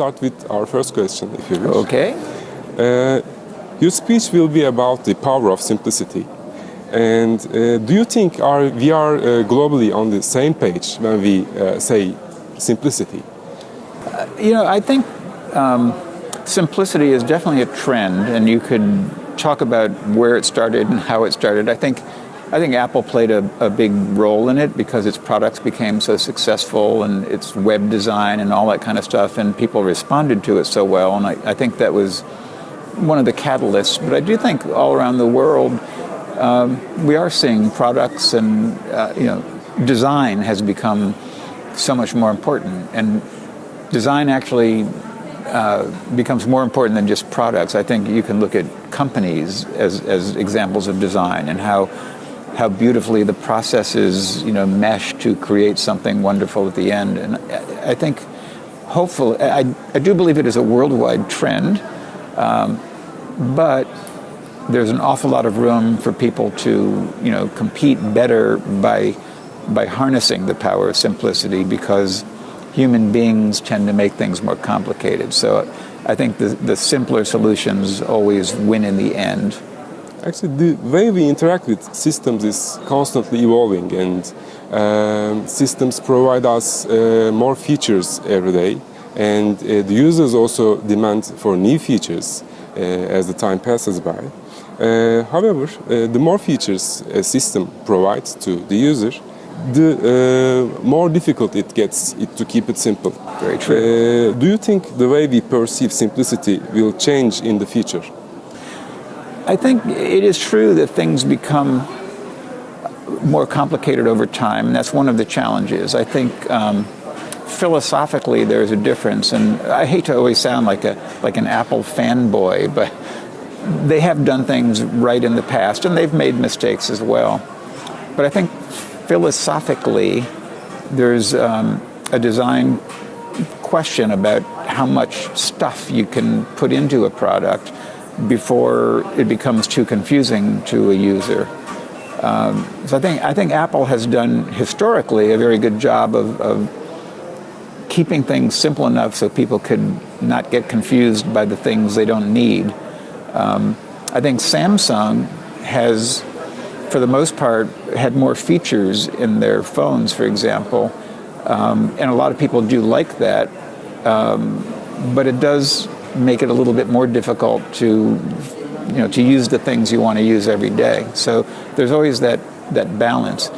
start with our first question, if you wish. Okay. Uh, your speech will be about the power of simplicity. And uh, do you think our, we are uh, globally on the same page when we uh, say simplicity? Uh, you know, I think um, simplicity is definitely a trend, and you could talk about where it started and how it started. I think, I think Apple played a, a big role in it because its products became so successful and its web design and all that kind of stuff, and people responded to it so well. And I, I think that was one of the catalysts. But I do think all around the world, um, we are seeing products and uh, you know design has become so much more important and design actually uh, becomes more important than just products. I think you can look at companies as, as examples of design and how how beautifully the processes you know mesh to create something wonderful at the end. And I, think hopefully I, I do believe it is a worldwide trend, um, but there's an awful lot of room for people to, you know, compete better by, by harnessing the power of simplicity because human beings tend to make things more complicated. So I think the, the simpler solutions always win in the end. Actually, the way we interact with systems is constantly evolving and um, systems provide us uh, more features every day and uh, the users also demand for new features uh, as the time passes by. Uh, however, uh, the more features a system provides to the user, the uh, more difficult it gets it to keep it simple. Very true. Uh, do you think the way we perceive simplicity will change in the future? I think it is true that things become more complicated over time, and that's one of the challenges. I think um, philosophically there's a difference, and I hate to always sound like a like an Apple fanboy, but they have done things right in the past and they've made mistakes as well. But I think philosophically, there's um, a design question about how much stuff you can put into a product before it becomes too confusing to a user. Um, so I think, I think Apple has done historically a very good job of, of keeping things simple enough so people could not get confused by the things they don't need. Um, I think Samsung has, for the most part, had more features in their phones, for example, um, and a lot of people do like that, um, but it does make it a little bit more difficult to, you know, to use the things you want to use every day. So there's always that, that balance.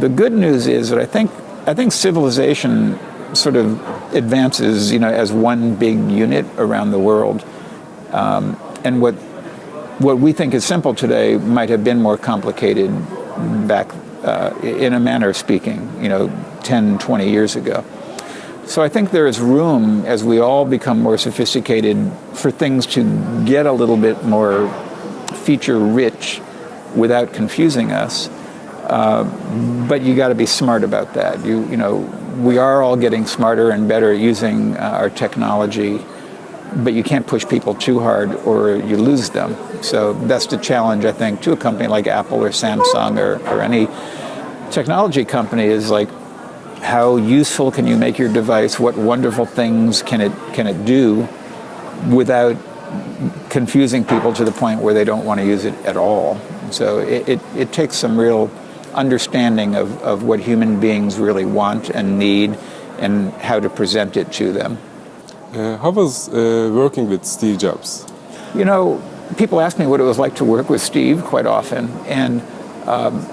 The good news is that I think, I think civilization sort of advances, you know, as one big unit around the world. Um, and what what we think is simple today might have been more complicated back uh, in a manner of speaking, you know, 10, 20 years ago. So I think there is room as we all become more sophisticated for things to get a little bit more feature rich without confusing us. Uh, but you got to be smart about that. You, you know, we are all getting smarter and better at using uh, our technology but you can't push people too hard or you lose them. So that's the challenge, I think, to a company like Apple or Samsung or, or any technology company is like, how useful can you make your device? What wonderful things can it, can it do without confusing people to the point where they don't want to use it at all? So it, it, it takes some real understanding of, of what human beings really want and need and how to present it to them. Uh, how was uh, working with Steve Jobs? You know, people ask me what it was like to work with Steve quite often, and um,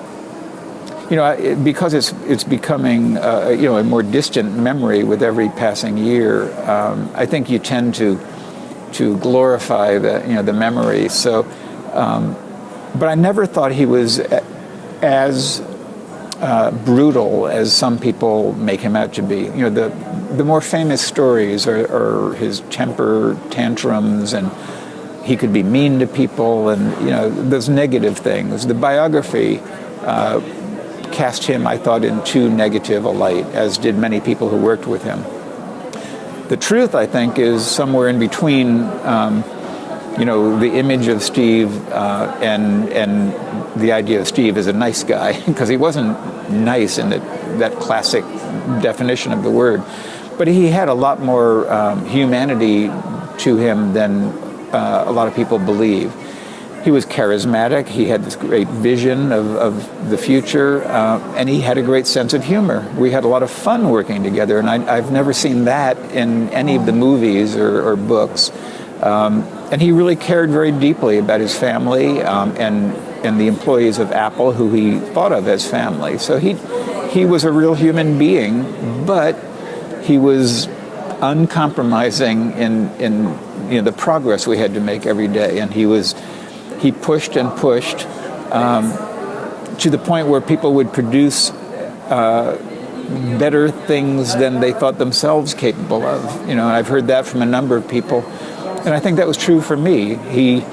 you know, because it's it's becoming uh, you know a more distant memory with every passing year. Um, I think you tend to to glorify the you know the memory. So, um, but I never thought he was as uh, brutal as some people make him out to be. You know, the the more famous stories are, are, his temper tantrums, and he could be mean to people, and you know those negative things. The biography uh, cast him, I thought, in too negative a light, as did many people who worked with him. The truth, I think, is somewhere in between. Um, you know, the image of Steve uh, and and the idea of Steve as a nice guy, because he wasn't nice in the, that classic definition of the word. but he had a lot more um, humanity to him than uh, a lot of people believe. He was charismatic, he had this great vision of, of the future, uh, and he had a great sense of humor. We had a lot of fun working together, and I, have never seen that in any of the movies or, or books. Um, and he really cared very deeply about his family um, and, and the employees of Apple who he thought of as family. So he, he was a real human being, but he was uncompromising in, in you know, the progress we had to make every day. And he was he pushed and pushed um, to the point where people would produce uh, better things than they thought themselves capable of. You know, I've heard that from a number of people, and I think that was true for me. He,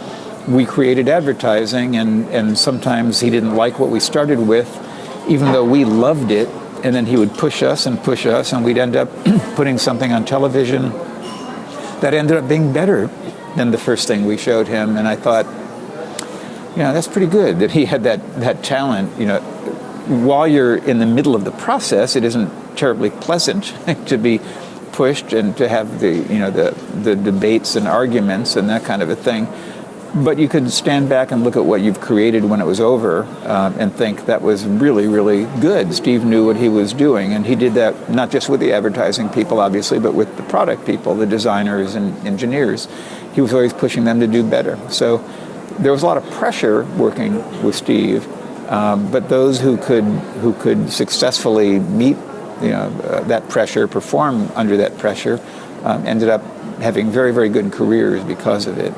we created advertising, and and sometimes he didn't like what we started with, even though we loved it. And then he would push us and push us, and we'd end up putting something on television that ended up being better than the first thing we showed him. And I thought, you know, that's pretty good that he had that, that talent. You know, while you're in the middle of the process, it isn't terribly pleasant to be pushed and to have the, you know, the, the debates and arguments and that kind of a thing. But you could stand back and look at what you've created when it was over uh, and think that was really, really good. Steve knew what he was doing, and he did that not just with the advertising people, obviously, but with the product people, the designers and engineers. He was always pushing them to do better. So there was a lot of pressure working with Steve, um, but those who could who could successfully meet you know uh, that pressure, perform under that pressure, um, ended up having very very good careers because of it.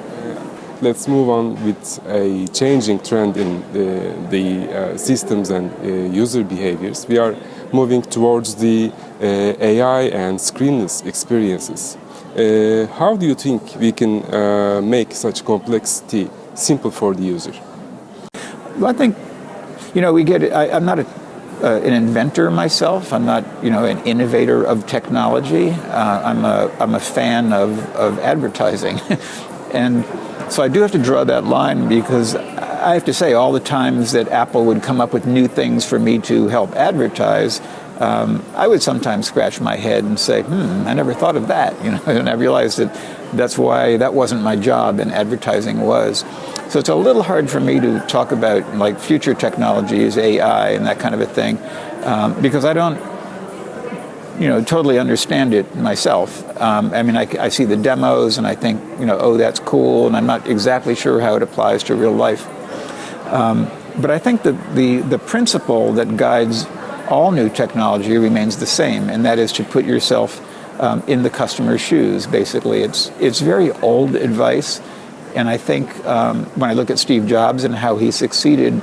Let's move on with a changing trend in the, the uh, systems and uh, user behaviors. We are moving towards the uh, AI and screenless experiences. Uh, how do you think we can uh, make such complexity simple for the user? Well, I think, you know, we get. I, am not a, uh, an inventor myself. I'm not, you know, an innovator of technology. Uh, I'm, a, I'm a fan of, of advertising. and so I do have to draw that line because I have to say all the times that Apple would come up with new things for me to help advertise, um, I would sometimes scratch my head and say, hmm, I never thought of that. You know, and I realized that that's why that wasn't my job and advertising was. So it's a little hard for me to talk about like future technologies, AI and that kind of a thing, um, because I don't, you know, totally understand it myself. Um, I mean, I, I, see the demos and I think, you know, oh, that's cool, and I'm not exactly sure how it applies to real life. Um, but I think that the, the principle that guides all new technology remains the same, and that is to put yourself um, in the customer's shoes, basically. It's, it's very old advice, and I think um, when I look at Steve Jobs and how he succeeded,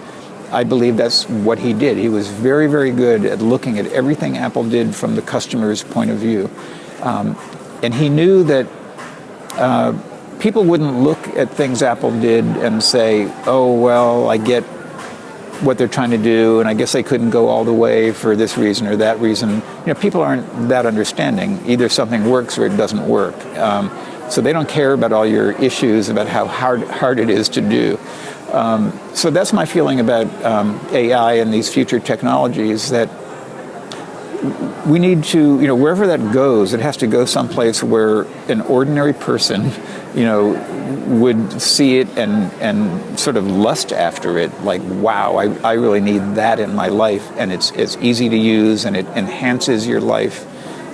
I believe that's what he did. He was very, very good at looking at everything Apple did from the customer's point of view. Um, and he knew that uh, people wouldn't look at things Apple did and say, oh, well, I get what they're trying to do, and I guess they couldn't go all the way for this reason or that reason. You know, people aren't that understanding. Either something works or it doesn't work. Um, so they don't care about all your issues about how hard, hard it is to do. Um, so that's my feeling about um, AI and these future technologies that we need to, you know, wherever that goes, it has to go someplace where an ordinary person, you know, would see it and, and sort of lust after it, like, wow, I, I really need that in my life. And it's, it's easy to use and it enhances your life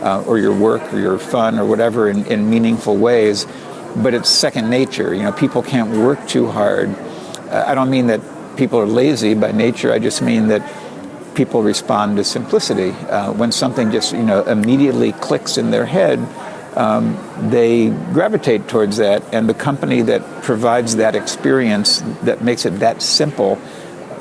uh, or your work or your fun or whatever in, in meaningful ways. But it's second nature. You know, people can't work too hard. Uh, I don't mean that people are lazy by nature. I just mean that people respond to simplicity. Uh, when something just you know immediately clicks in their head, um, they gravitate towards that, and the company that provides that experience that makes it that simple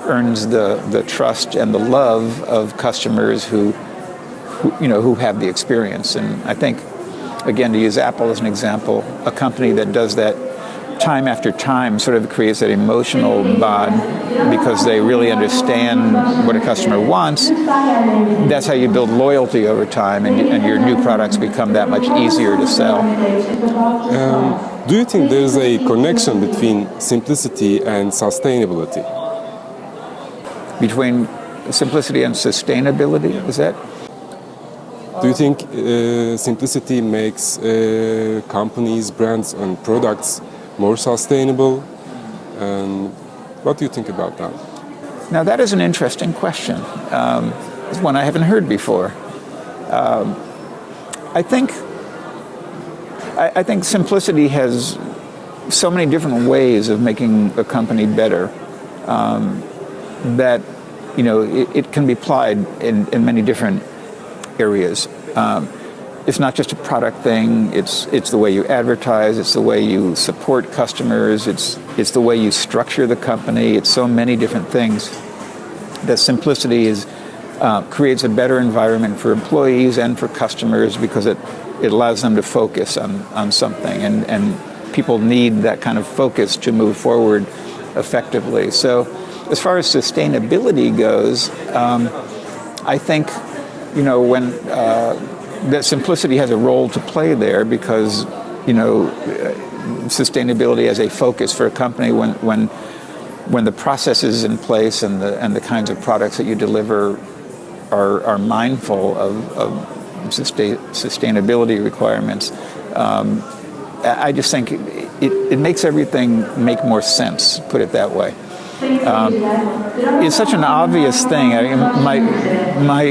earns the the trust and the love of customers who, who you know who have the experience. And I think, again, to use Apple as an example, a company that does that time after time sort of creates that emotional bond because they really understand what a customer wants. That's how you build loyalty over time and, and your new products become that much easier to sell. Um, do you think there's a connection between simplicity and sustainability? Between simplicity and sustainability, is that? Do you think uh, simplicity makes uh, companies, brands, and products more sustainable? And what do you think about that? Now that is an interesting question. Um, it's one I haven't heard before. Um, I think I, I, think simplicity has so many different ways of making a company better um, that you know it, it, can be applied in, in many different areas. Um, it's not just a product thing. It's it's the way you advertise. It's the way you support customers. It's it's the way you structure the company. It's so many different things. That simplicity is uh, creates a better environment for employees and for customers because it it allows them to focus on on something and and people need that kind of focus to move forward effectively. So, as far as sustainability goes, um, I think you know when. Uh, that simplicity has a role to play there because, you know, sustainability as a focus for a company when, when, when the processes in place and the, and the kinds of products that you deliver are, are mindful of, of sustain, sustainability requirements. Um, I just think it, it makes everything make more sense, put it that way. Um, it's such an obvious thing. I mean, my, my,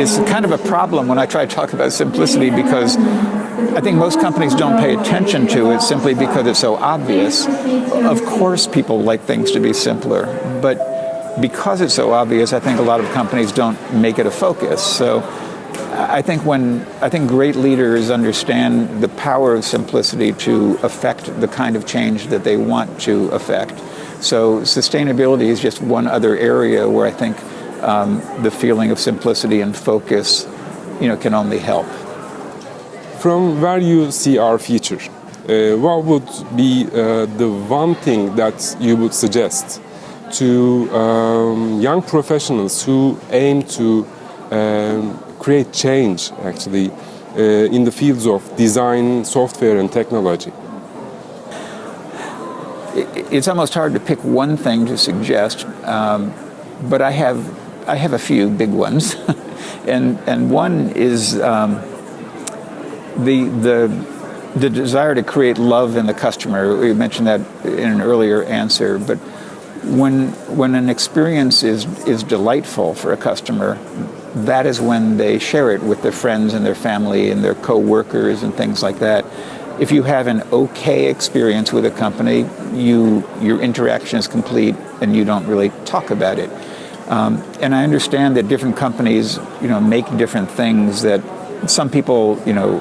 it's kind of a problem when I try to talk about simplicity because I think most companies don't pay attention to it simply because it's so obvious. Of course people like things to be simpler, but because it's so obvious, I think a lot of companies don't make it a focus. So I think when I think great leaders understand the power of simplicity to affect the kind of change that they want to affect. So sustainability is just one other area where I think um, the feeling of simplicity and focus, you know, can only help. From where you see our future, uh, what would be uh, the one thing that you would suggest to um, young professionals who aim to um, create change, actually, uh, in the fields of design, software, and technology? It's almost hard to pick one thing to suggest, um, but I have I have a few big ones, and and one is um, the the the desire to create love in the customer. We mentioned that in an earlier answer, but when when an experience is is delightful for a customer, that is when they share it with their friends and their family and their co-workers and things like that if you have an okay experience with a company, you your interaction is complete and you don't really talk about it. Um, and I understand that different companies, you know, make different things that some people, you know,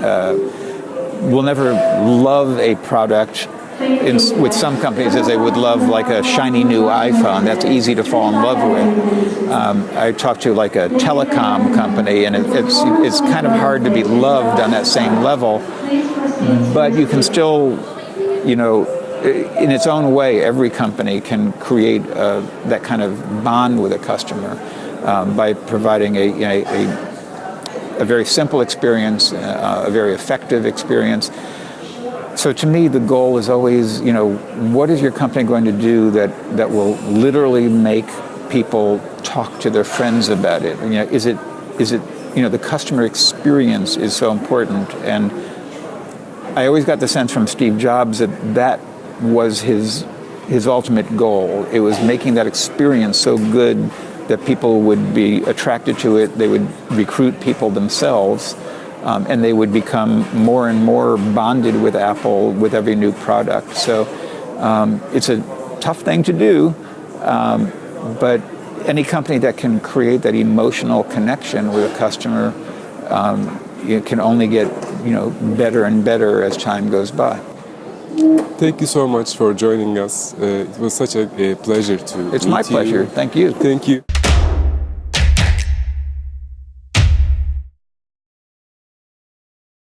uh, will never love a product in, with some companies as they would love like a shiny new iPhone. That's easy to fall in love with. Um, I talked to like a telecom company, and it, it's it's kind of hard to be loved on that same level but you can still, you know, in its own way, every company can create uh, that kind of bond with a customer um, by providing a, a, a, a, very simple experience, uh, a very effective experience. So to me, the goal is always, you know, what is your company going to do that, that will literally make people talk to their friends about it? You know, is it, is it, you know, the customer experience is so important and I always got the sense from Steve Jobs that that was his his ultimate goal. It was making that experience so good that people would be attracted to it. They would recruit people themselves, um, and they would become more and more bonded with Apple with every new product. So um, it's a tough thing to do, um, but any company that can create that emotional connection with a customer um, you can only get you know better and better as time goes by. Thank you so much for joining us. Uh, it was such a, a pleasure to. It's my pleasure. You. Thank you. Thank you.